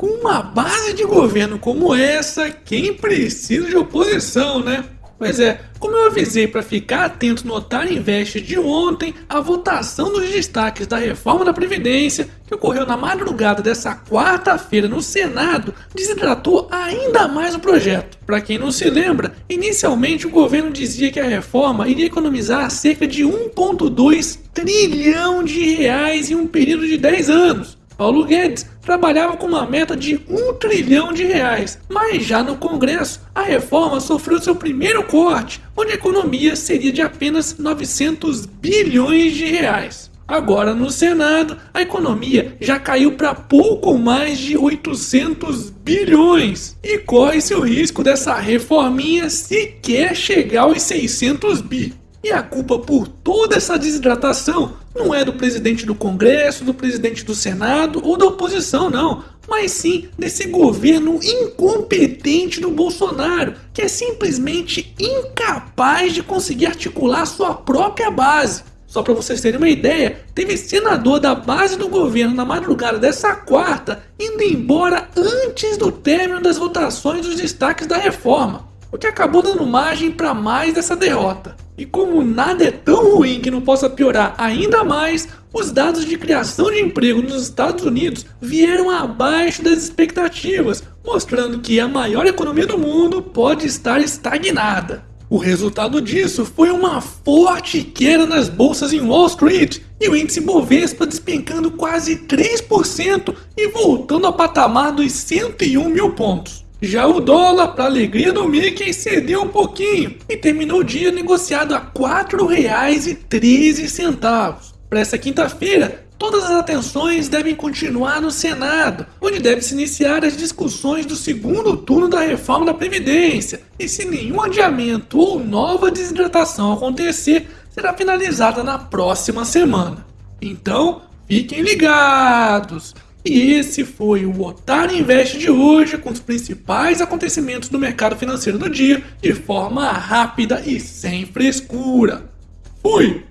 Com uma base de governo como essa, quem precisa de oposição, né? Pois é, como eu avisei para ficar atento no Otário Invest de ontem, a votação dos destaques da reforma da Previdência, que ocorreu na madrugada dessa quarta-feira no Senado, desidratou ainda mais o projeto. Para quem não se lembra, inicialmente o governo dizia que a reforma iria economizar cerca de 1,2 trilhão de reais em um período de 10 anos. Paulo Guedes trabalhava com uma meta de um trilhão de reais, mas já no Congresso a reforma sofreu seu primeiro corte, onde a economia seria de apenas 900 bilhões de reais. Agora no Senado, a economia já caiu para pouco mais de 800 bilhões e corre-se o risco dessa reforminha sequer chegar aos 600 bi. E a culpa por toda essa desidratação não é do presidente do Congresso, do presidente do Senado ou da oposição, não. Mas sim desse governo incompetente do Bolsonaro, que é simplesmente incapaz de conseguir articular sua própria base. Só para vocês terem uma ideia, teve senador da base do governo na madrugada dessa quarta indo embora antes do término das votações dos destaques da reforma, o que acabou dando margem para mais dessa derrota. E como nada é tão ruim que não possa piorar ainda mais, os dados de criação de emprego nos Estados Unidos vieram abaixo das expectativas, mostrando que a maior economia do mundo pode estar estagnada. O resultado disso foi uma forte queda nas bolsas em Wall Street e o índice Bovespa despencando quase 3% e voltando ao patamar dos 101 mil pontos. Já o dólar, para alegria do Mickey, cedeu um pouquinho e terminou o dia negociado a R$ 4,13. Para essa quinta-feira, todas as atenções devem continuar no Senado, onde deve se iniciar as discussões do segundo turno da reforma da Previdência. E se nenhum adiamento ou nova desidratação acontecer, será finalizada na próxima semana. Então, fiquem ligados! E esse foi o Otário Invest de hoje, com os principais acontecimentos do mercado financeiro do dia, de forma rápida e sem frescura. Fui!